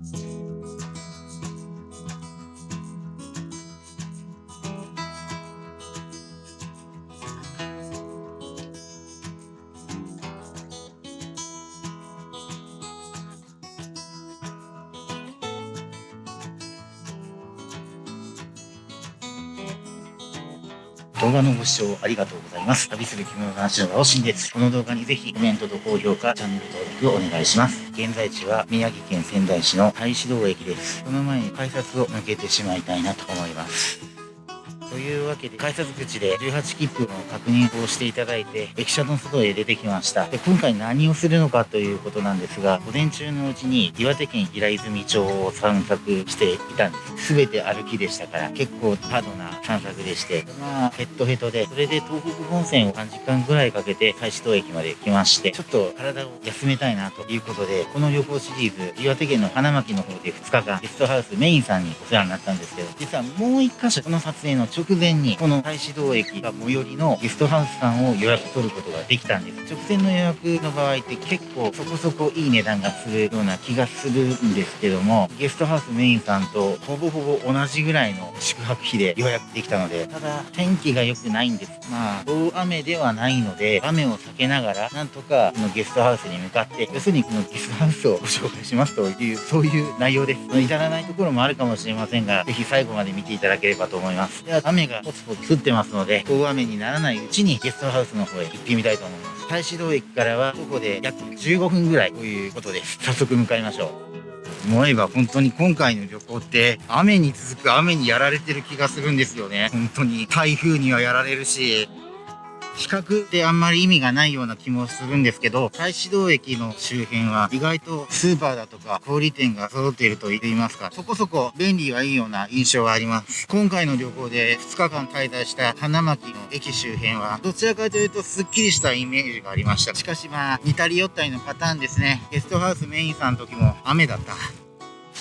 Bye. 動画のご視聴ありがとうございます。旅する着物話の青新です。この動画にぜひコメントと高評価、チャンネル登録をお願いします。現在地は宮城県仙台市の太子堂駅です。その前に改札を抜けてしまいたいなと思います。というわけで、改札口で18切符の確認をしていただいて、駅舎の外へ出てきました。で、今回何をするのかということなんですが、午前中のうちに岩手県平泉町を散策していたんです。すべて歩きでしたから、結構ハードな散策でして、まあ、ヘッドヘッドで、それで東北本線を3時間ぐらいかけて、太子島駅まで来まして、ちょっと体を休めたいなということで、この旅行シリーズ、岩手県の花巻の方で2日間、ゲストハウスメインさんにお世話になったんですけど、実はもう1箇所、この撮影の直前に、この太子道駅が最寄りのゲストハウスさんを予約取ることができたんです。直線の予約の場合って結構そこそこいい値段がするような気がするんですけども、ゲストハウスメインさんとほぼほぼ同じぐらいの宿泊費で予約できたので、ただ天気が良くないんです。まあ、大雨ではないので、雨を避けながら、なんとかこのゲストハウスに向かって、要するにこのゲストハウスをご紹介しますという、そういう内容です。至らないところもあるかもしれませんが、ぜひ最後まで見ていただければと思います。では、雨がポツポツ降ってますので、大雨にならないうちにゲストハウスの方へ行ってみたいと思います。太子堂駅からは徒歩で約15分ぐらいということです。早速向かいましょう。思えば本当に今回の旅行って雨に続く雨にやられてる気がするんですよね。本当に台風にはやられるし、比較ってあんまり意味がないような気もするんですけど、太子道駅の周辺は意外とスーパーだとか小売店が揃っていると言いますか、そこそこ便利はいいような印象があります。今回の旅行で2日間滞在した花巻の駅周辺は、どちらかというとスッキリしたイメージがありました。しかしまあ、似たり寄ったりのパターンですね。ゲストハウスメインさんの時も雨だった。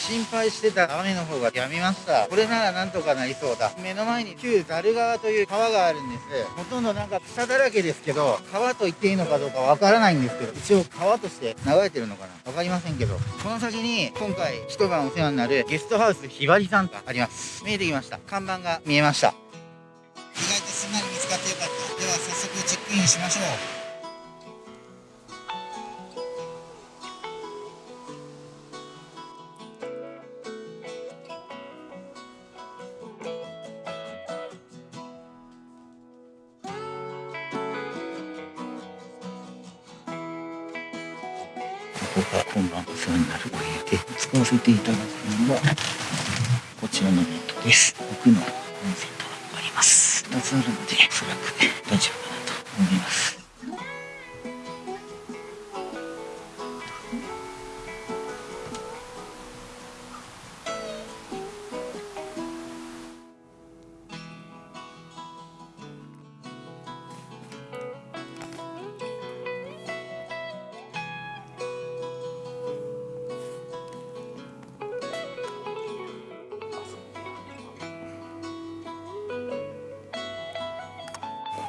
心配してた雨の方が止みました。これならなんとかなりそうだ。目の前に旧ザル川という川があるんです。ほとんどなんか草だらけですけど、川と言っていいのかどうかわからないんですけど、一応川として流れてるのかなわかりませんけど、この先に今回一晩お世話になるゲストハウスひばりさんがあります。見えてきました。看板が見えました。意外とすんなり見つかってよかった。では早速チェックインしましょう。こが今晩お世話になるお部屋で使わせていただくのがこちらのベッドです。奥の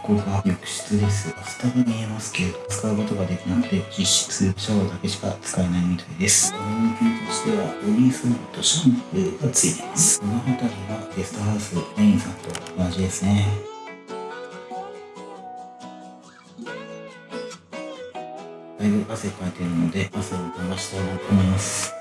ここが浴室です。バスタブ見えますけど、使うことができなくて、実質シャワーだけしか使えないみたいです。コミュニティとしては、ボディーソープとシャンプーがついています。この辺りはゲストハウスメインさんと同じですね。だいぶ汗かいてるので、汗を流したいなと思います。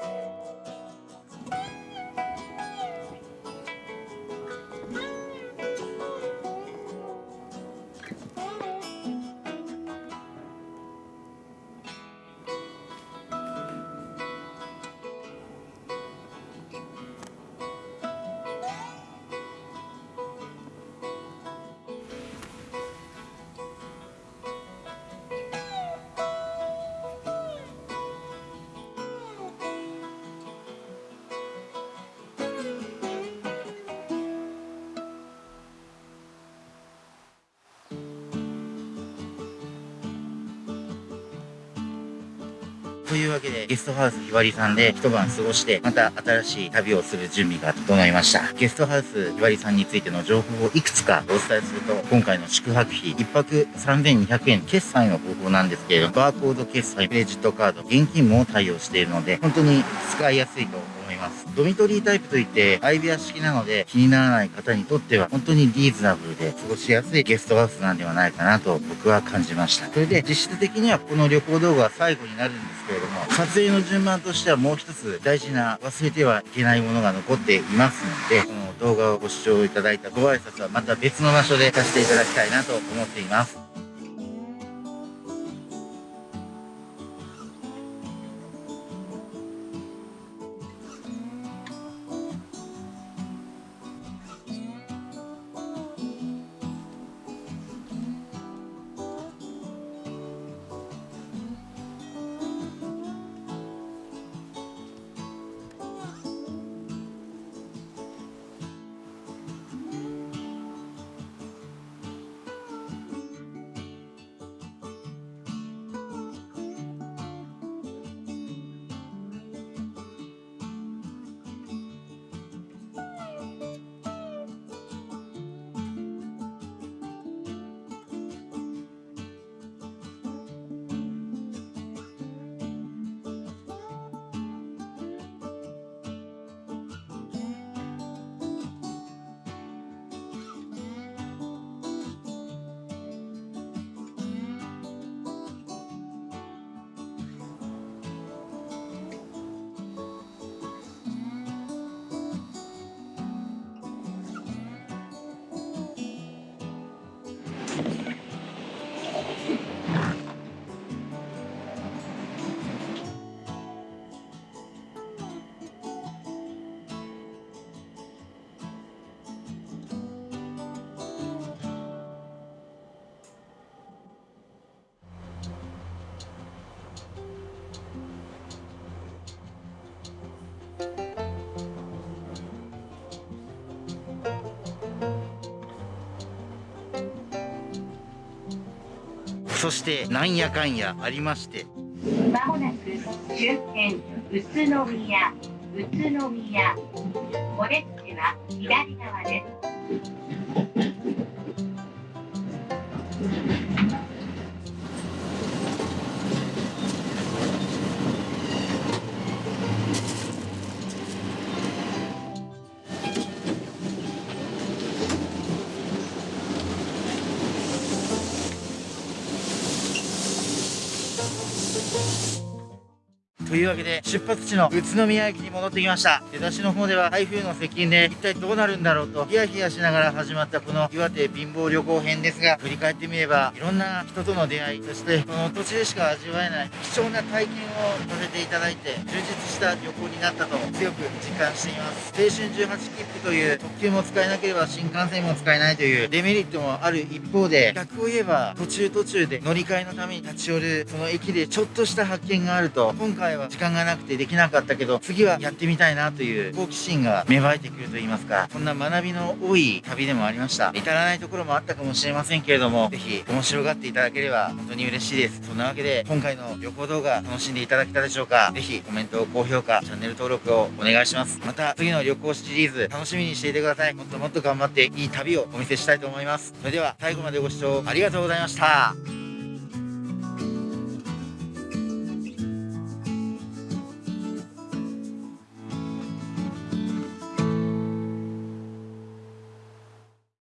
というわけで、ゲストハウスひばりさんで一晩過ごして、また新しい旅をする準備が整いました。ゲストハウスひばりさんについての情報をいくつかお伝えすると、今回の宿泊費、1泊3200円決済の方法なんですけれども、バーコード決済、クレジットカード、現金も対応しているので、本当に使いやすいと思います。ます。ドミトリータイプといって相部屋式なので気にならない方にとっては本当にリーズナブルで過ごしやすいゲストハウスなんではないかなと僕は感じました。それで実質的にはこの旅行動画は最後になるんですけれども、撮影の順番としてはもう一つ大事な忘れてはいけないものが残っていますので、この動画をご視聴いただいたご挨拶はまた別の場所でさせていただきたいなと思っています。そしてなんやかんやありまして。まもなく終点宇都宮宇都宮。お列車は左側です。というわけで出発地の宇都宮駅に戻ってきました。出だしの方では台風の接近で一体どうなるんだろうとヒヤヒヤしながら始まったこの岩手貧乏旅行編ですが振り返ってみればいろんな人との出会いそしてこの土地でしか味わえない貴重な体験をさせていただいて充実した旅行になったと強く実感しています。青春18切符という特急も使えなければ新幹線も使えないというデメリットもある一方で逆を言えば途中途中で乗り換えのために立ち寄るその駅でちょっとした発見があると今回はは時間がなくてできなかったけど、次はやってみたいなという好奇心が芽生えてくると言いますか、そんな学びの多い旅でもありました。至らないところもあったかもしれませんけれども、ぜひ面白がっていただければ本当に嬉しいです。そんなわけで、今回の旅行動画楽しんでいただけたでしょうかぜひコメント、高評価、チャンネル登録をお願いします。また次の旅行シリーズ楽しみにしていてください。もっともっと頑張っていい旅をお見せしたいと思います。それでは最後までご視聴ありがとうございました。